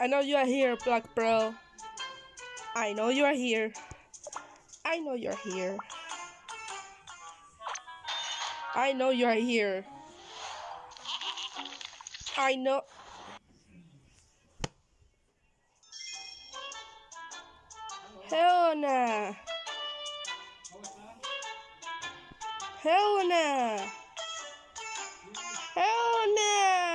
I know you are here, Black Bro. I know you are here. I know you're here. I know you are here. I know. Helena. Helena.